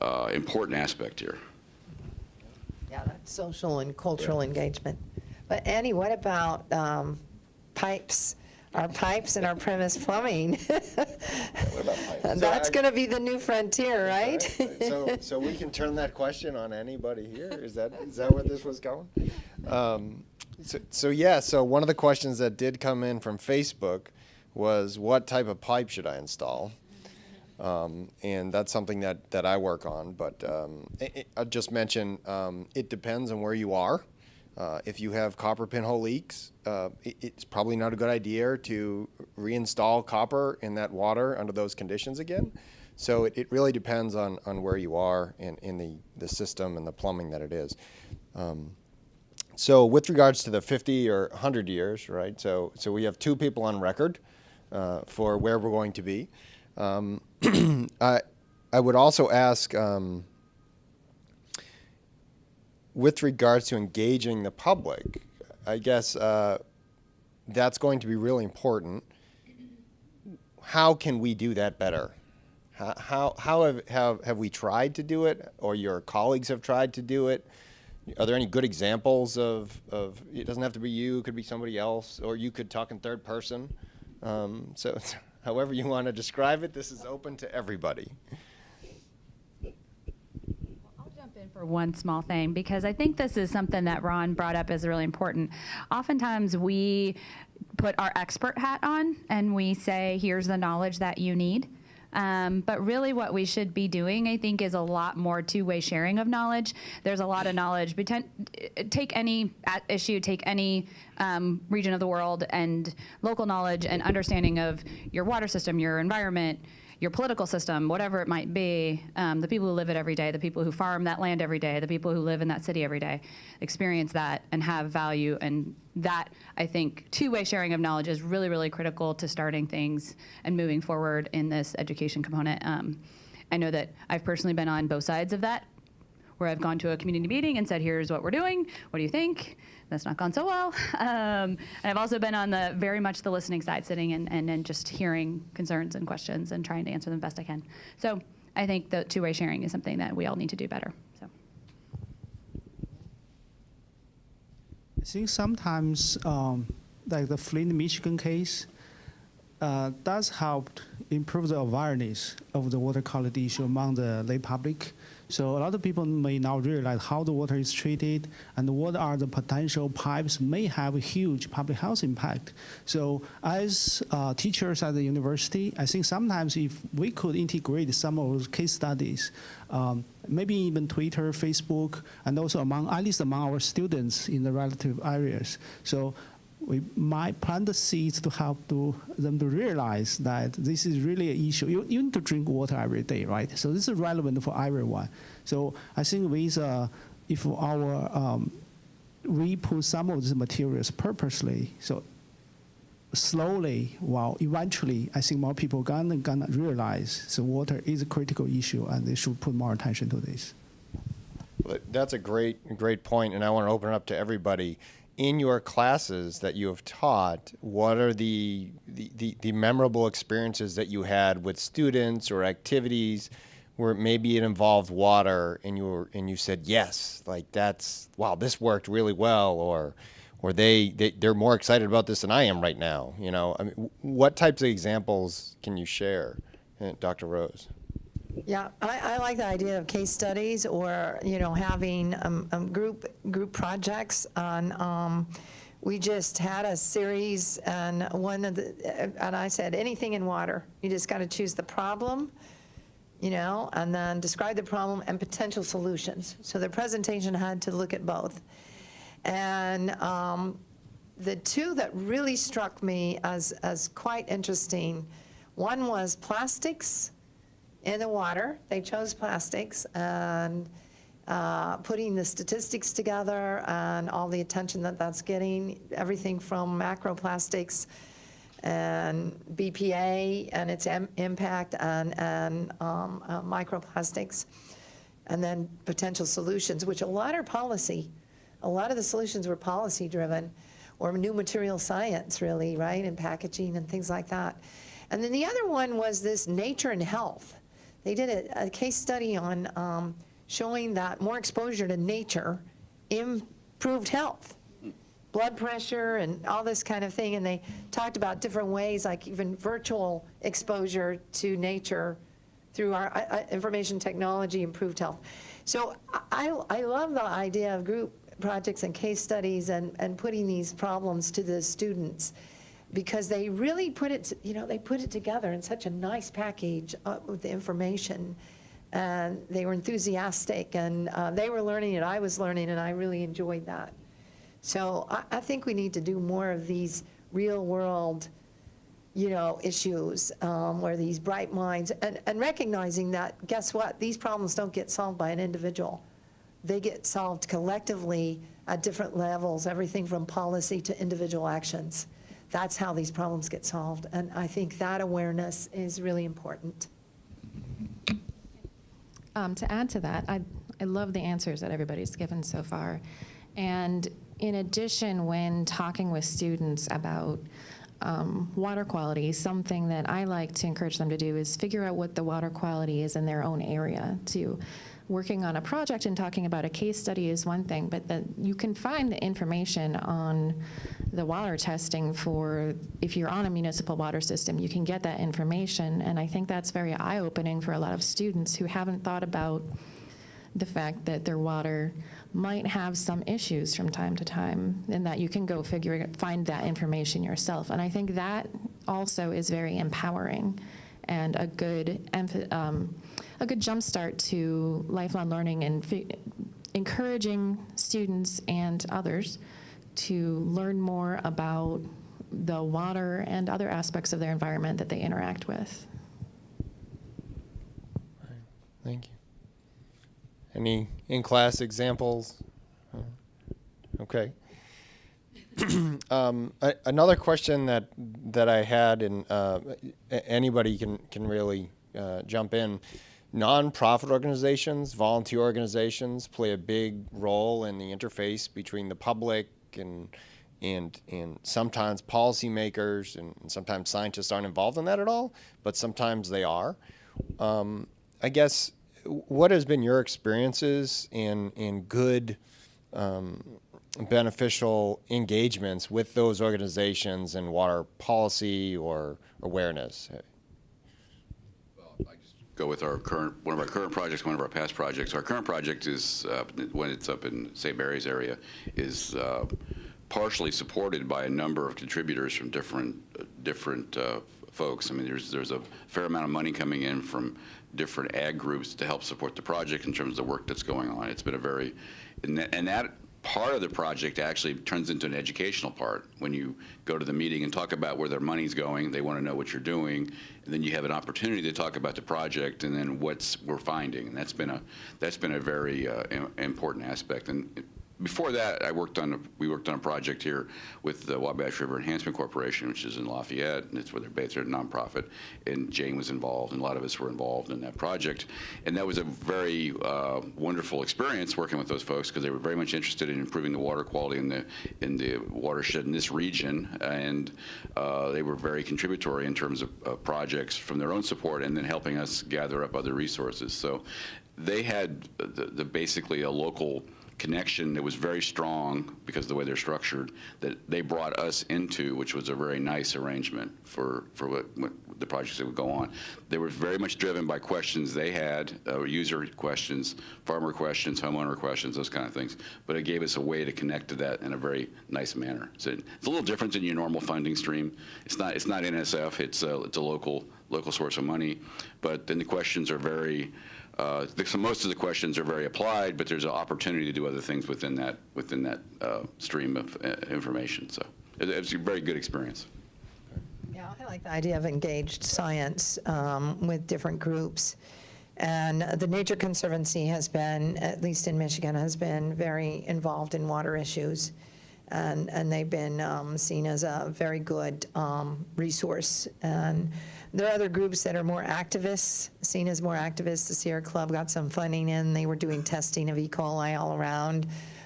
uh, important aspect here. Yeah, that's social and cultural engagement. But Annie, what about um, pipes? Our pipes and our premise plumbing? And That's going to be the new frontier, right? So, so we can turn that question on anybody here? Is that, is that where this was going? Um, So, so yeah, so one of the questions that did come in from Facebook was what type of pipe should I install? Um, and that's something that, that I work on, but um, I'll just mention um, it depends on where you are. Uh, if you have copper pinhole leaks, uh, it, it's probably not a good idea to reinstall copper in that water under those conditions again. So it, it really depends on, on where you are in, in the, the system and the plumbing that it is. Um, so with regards to the 50 or 100 years, right? So so we have two people on record uh, for where we're going to be. Um, I I would also ask. Um, with regards to engaging the public, I guess uh, that's going to be really important. How can we do that better? How, how, have, have, have we tried to do it, or your colleagues have tried to do it? Are there any good examples of, of it doesn't have to be you, it could be somebody else, or you could talk in third person. Um, so, however you want to describe it, this is open to everybody. I'll jump in for one small thing because I think this is something that Ron brought up as really important. Oftentimes we put our expert hat on and we say, here's the knowledge that you need. Um, but really, what we should be doing, I think, is a lot more two way sharing of knowledge. There's a lot of knowledge. Take any issue, take any um, region of the world, and local knowledge and understanding of your water system, your environment, your political system, whatever it might be, um, the people who live it every day, the people who farm that land every day, the people who live in that city every day, experience that and have value. And that, I think, two way sharing of knowledge is really, really critical to starting things and moving forward in this education component. Um, I know that I've personally been on both sides of that, where I've gone to a community meeting and said, here's what we're doing. What do you think? That's not gone so well. Um, and I've also been on the very much the listening side, sitting and, and, and just hearing concerns and questions and trying to answer them best I can. So I think the two-way sharing is something that we all need to do better. So. I think sometimes, um, like the Flint, Michigan case, uh, does help improve the awareness of the water quality issue among the lay public. So a lot of people may not realize how the water is treated and what are the potential pipes may have a huge public health impact. So as uh, teachers at the university, I think sometimes if we could integrate some of those case studies, um, maybe even Twitter, Facebook, and also among at least among our students in the relative areas. So we might plant the seeds to help to them to realize that this is really an issue. You, you need to drink water every day, right? So this is relevant for everyone. So I think with uh, if our um, we put some of these materials purposely, so slowly, well, eventually, I think more people gonna gonna realize the water is a critical issue, and they should put more attention to this. That's a great, great point, and I want to open it up to everybody. In your classes that you have taught, what are the, the, the, the memorable experiences that you had with students or activities where maybe it involved water and you were, and you said yes, like that's wow, this worked really well, or or they, they they're more excited about this than I am right now. You know, I mean, what types of examples can you share, uh, Dr. Rose? Yeah, I, I like the idea of case studies or, you know, having um, um, group, group projects on, um, we just had a series and one of the, and I said, anything in water. You just got to choose the problem, you know, and then describe the problem and potential solutions. So the presentation had to look at both. And um, the two that really struck me as, as quite interesting, one was plastics in the water. They chose plastics and uh, putting the statistics together and all the attention that that's getting, everything from macroplastics and BPA and its im- impact and, and um, uh, microplastics, and then potential solutions, which a lot are policy. A lot of the solutions were policy driven or new material science, really, right, and packaging and things like that. And then the other one was this nature and health. They did a, a case study on um, showing that more exposure to nature improved health, blood pressure, and all this kind of thing. And they talked about different ways, like even virtual exposure to nature through our uh, uh, information technology improved health. So I, I love the idea of group projects and case studies and, and putting these problems to the students because they really put it, you know, they put it together in such a nice package uh, with the information. And they were enthusiastic and uh, they were learning and I was learning and I really enjoyed that. So I, I think we need to do more of these real world, you know, issues um, where these bright minds and, and recognizing that, guess what? These problems don't get solved by an individual. They get solved collectively at different levels, everything from policy to individual actions that's how these problems get solved. And I think that awareness is really important. Um, to add to that, I, I love the answers that everybody's given so far. And in addition, when talking with students about um, water quality, something that I like to encourage them to do is figure out what the water quality is in their own area. To working on a project and talking about a case study is one thing, but that you can find the information on the water testing for if you're on a municipal water system, you can get that information. And I think that's very eye opening for a lot of students who haven't thought about the fact that their water might have some issues from time to time and that you can go figure find that information yourself and i think that also is very empowering and a good um, a good jumpstart to lifelong learning and encouraging students and others to learn more about the water and other aspects of their environment that they interact with. Thank you. Any in-class examples? Okay. um, another question that that I had, and uh, anybody can can really uh, jump in. Non-profit organizations, volunteer organizations play a big role in the interface between the public and and and sometimes policymakers and, and sometimes scientists aren't involved in that at all, but sometimes they are. Um, I guess what has been your experiences in in good um, beneficial engagements with those organizations in water policy or awareness? Go with our current, one of our current projects, one of our past projects. Our current project is, uh, when it's up in St. Mary's area, is uh, partially supported by a number of contributors from different, uh, different uh, folks. I mean, there's, there's a fair amount of money coming in from different ag groups to help support the project in terms of the work that's going on. It's been a very, and that, and that part of the project actually turns into an educational part. When you go to the meeting and talk about where their money's going, they want to know what you're doing, and then you have an opportunity to talk about the project and then what's we're finding. And that's been a that's been a very uh, important aspect. And before that, I worked on a, we worked on a project here with the Wabash River Enhancement Corporation, which is in Lafayette, and it's where they're based. They're a nonprofit, and Jane was involved, and a lot of us were involved in that project. And that was a very uh, wonderful experience working with those folks because they were very much interested in improving the water quality in the in the watershed in this region, and uh, they were very contributory in terms of uh, projects from their own support, and then helping us gather up other resources. So they had the, the basically a local connection that was very strong because of the way they're structured that they brought us into, which was a very nice arrangement for, for what, what the projects that would go on. They were very much driven by questions they had, uh, user questions, farmer questions, homeowner questions, those kind of things. But it gave us a way to connect to that in a very nice manner. So it's a little different than your normal funding stream. It's not, it's not NSF, it's a, it's a local, local source of money. But then the questions are very, uh, the- so most of the questions are very applied, but there's an opportunity to do other things within that within that uh, stream of uh, information. So it, it's a very good experience. Yeah, I like the idea of engaged science um, with different groups. And the Nature Conservancy has been, at least in Michigan, has been very involved in water issues. And, and they've been um, seen as a very good um, resource. And there are other groups that are more activists, seen as more activists. The Sierra Club got some funding in. They were doing testing of E. coli all around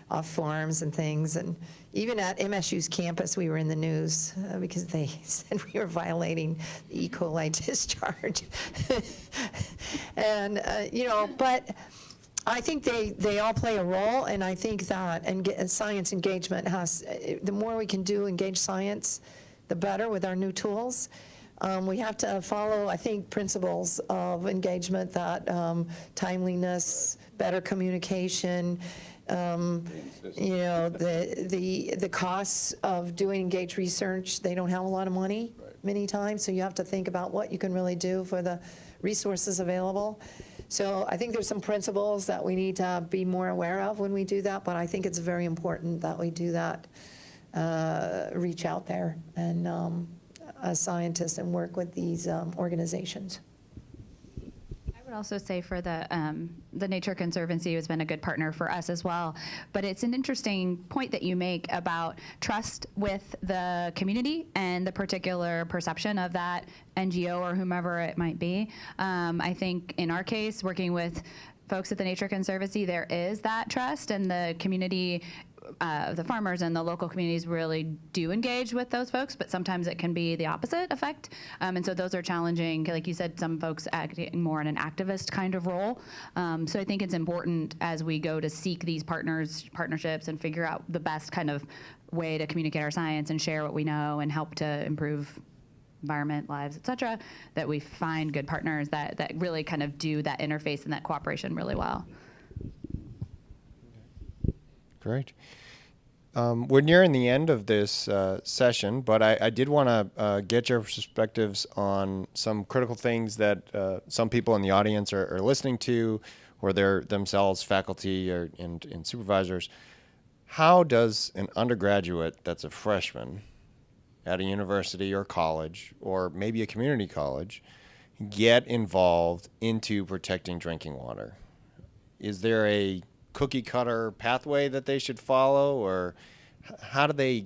off farms and things. And even at MSU's campus, we were in the news uh, because they said we were violating the E. coli discharge. and, uh, you know, but I think they, they all play a role, and I think that and science engagement has, uh, the more we can do engage science, the better with our new tools. Um, we have to follow, I think, principles of engagement that um, timeliness, better communication, um, you know, the, the, the costs of doing engaged research, they don't have a lot of money many times, so you have to think about what you can really do for the resources available. So I think there's some principles that we need to be more aware of when we do that, but I think it's very important that we do that, uh, reach out there and um, as scientists and work with these um, organizations. I would also say for the um, the Nature Conservancy has been a good partner for us as well. But it's an interesting point that you make about trust with the community and the particular perception of that NGO or whomever it might be. Um, I think in our case, working with folks at the Nature Conservancy, there is that trust, and the community uh, the farmers and the local communities really do engage with those folks, but sometimes it can be the opposite effect. Um, and so those are challenging. Like you said, some folks acting more in an activist kind of role. Um, so I think it's important as we go to seek these partners, partnerships, and figure out the best kind of way to communicate our science and share what we know and help to improve environment, lives, et cetera, that we find good partners that, that really kind of do that interface and that cooperation really well. Great. Um, we're nearing the end of this uh, session, but I, I did want to uh, get your perspectives on some critical things that uh, some people in the audience are, are listening to, or they're themselves faculty or, and, and supervisors. How does an undergraduate that's a freshman at a university or college, or maybe a community college, get involved into protecting drinking water? Is there a cookie cutter pathway that they should follow, or how do they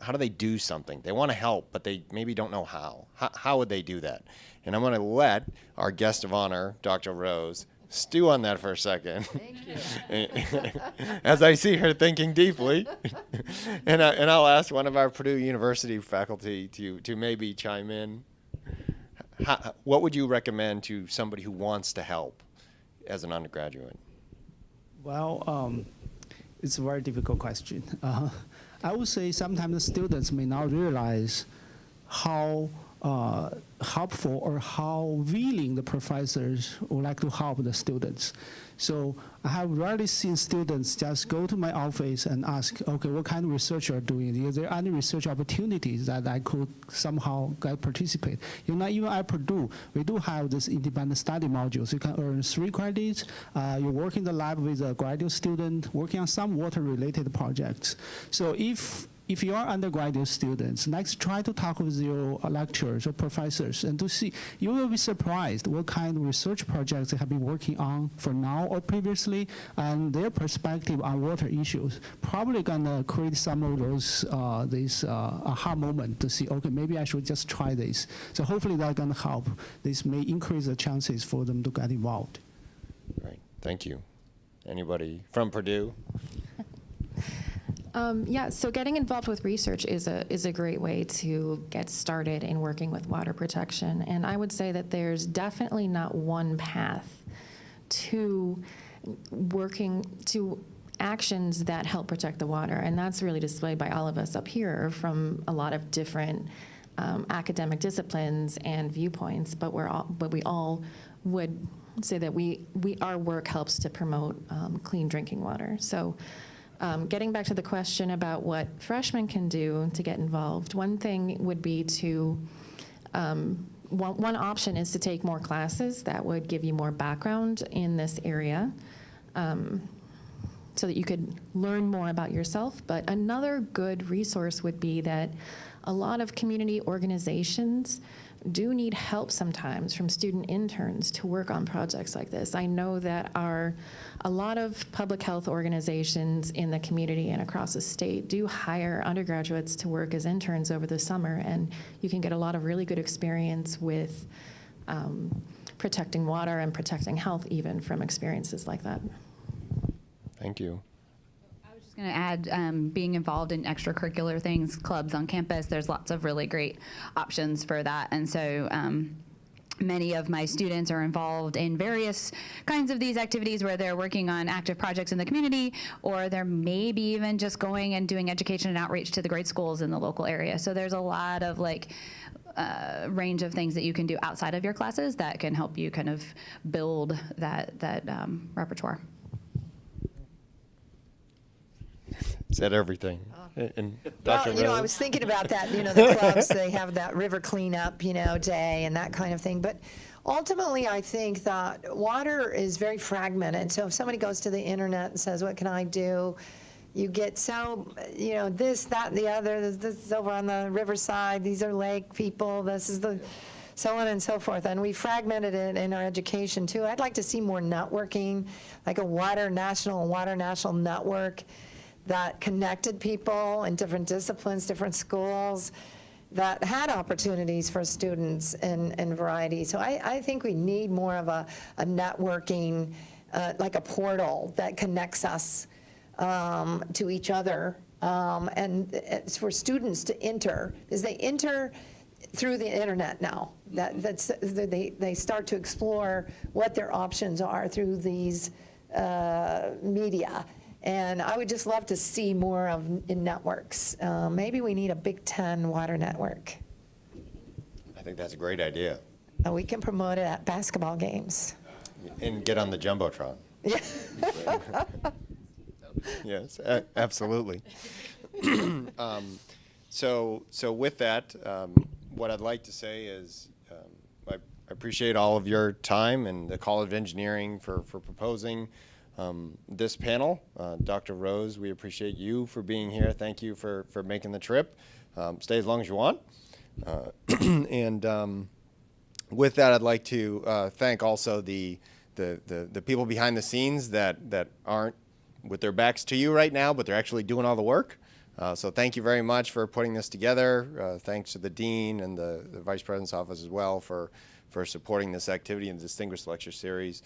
how do they do something? They want to help, but they maybe don't know how. How, how would they do that? And I'm going to let our guest of honor, Dr. Rose, stew on that for a second. Thank you. As I see her thinking deeply, and I, and I'll ask one of our Purdue University faculty to to maybe chime in. How, what would you recommend to somebody who wants to help as an undergraduate? Well, um, it's a very difficult question. Uh, I would say sometimes the students may not realize how uh, helpful or how willing the professors would like to help the students. So I have rarely seen students just go to my office and ask, okay, what kind of research you're doing? Is there any research opportunities that I could somehow get participate? You know, even at Purdue, we do have this independent study modules. You can earn three credits. Uh, you work in the lab with a graduate student working on some water-related projects. So if if you are undergraduate students, next try to talk with your lecturers or professors and to see, you will be surprised what kind of research projects they have been working on for now or previously and their perspective on water issues. Probably gonna create some of those, uh, this uh, aha moment to see, okay, maybe I should just try this. So hopefully that's gonna help. This may increase the chances for them to get involved. Right. Thank you. Anybody from Purdue? Um, yeah, so getting involved with research is a is a great way to get started in working with water protection. And I would say that there's definitely not one path to working to actions that help protect the water, and that's really displayed by all of us up here from a lot of different um, academic disciplines and viewpoints. But we're all, but we all would say that we we our work helps to promote um, clean drinking water. So. Um, getting back to the question about what freshmen can do to get involved, one thing would be to, um, one, one option is to take more classes that would give you more background in this area um, so that you could learn more about yourself. But another good resource would be that a lot of community organizations do need help sometimes from student interns to work on projects like this. I know that our a lot of public health organizations in the community and across the state do hire undergraduates to work as interns over the summer, and you can get a lot of really good experience with um, protecting water and protecting health even from experiences like that. Thank you. Going to add, um, being involved in extracurricular things, clubs on campus, there's lots of really great options for that. And so um, many of my students are involved in various kinds of these activities where they're working on active projects in the community, or they're maybe even just going and doing education and outreach to the grade schools in the local area. So there's a lot of like, uh, range of things that you can do outside of your classes that can help you kind of build that that um, repertoire. Said everything. Uh-huh. And- And Dr. Well, you know, I was thinking about that, you know, the clubs, they have that river cleanup, you know, day and that kind of thing. But ultimately, I think that water is very fragmented. So if somebody goes to the internet and says, what can I do? You get so, you know, this, that, the other, this- this is over on the riverside, these are lake people, this is the, so on and so forth. And we fragmented it in our education too. I'd like to see more networking, like a water national, water national network that connected people in different disciplines, different schools, that had opportunities for students in, in variety. So I, I think we need more of a, a networking, uh, like a portal that connects us um, to each other. Um, and it's for students to enter, because they enter through the internet now. That, that's, they, they start to explore what their options are through these uh, media. And I would just love to see more of in networks. Uh, maybe we need a Big Ten water network. I think that's a great idea. Uh, we can promote it at basketball games. And get on the Jumbotron. yes, a- absolutely. um, so, so with that, um, what I'd like to say is, um, I, I appreciate all of your time and the College of Engineering for, for proposing um, this panel. Uh, Dr. Rose, we appreciate you for being here. Thank you for, for making the trip. Um, stay as long as you want. Uh, and um, with that, I'd like to uh, thank also the, the, the, the people behind the scenes that, that aren't with their backs to you right now, but they're actually doing all the work. Uh, so thank you very much for putting this together. Uh, thanks to the dean and the, the vice president's office as well for, for supporting this activity and the distinguished lecture series.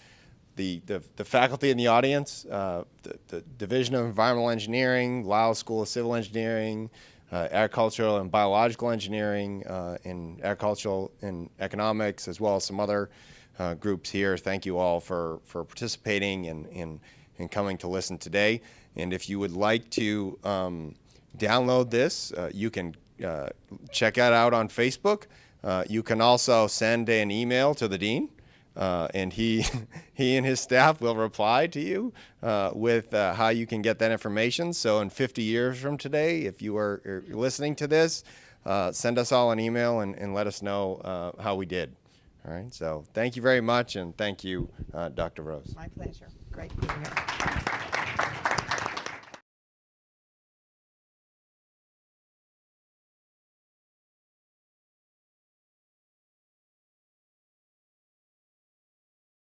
The, the, the faculty in the audience, uh, the, the Division of Environmental Engineering, Lyles School of Civil Engineering, uh, agricultural and biological engineering, uh, and agricultural and economics, as well as some other uh, groups here. Thank you all for, for participating and, and, and coming to listen today. And if you would like to um, download this, uh, you can uh, check it out on Facebook. You can also send an email to the dean. Uh, and he he and his staff will reply to you uh, with uh, how you can get that information. So in 50 years from today, if you are, are listening to this, uh, send us all an email and, and let us know uh, how we did. All right. So thank you very much, and thank you, uh, Dr. Rose. My pleasure. Great being here.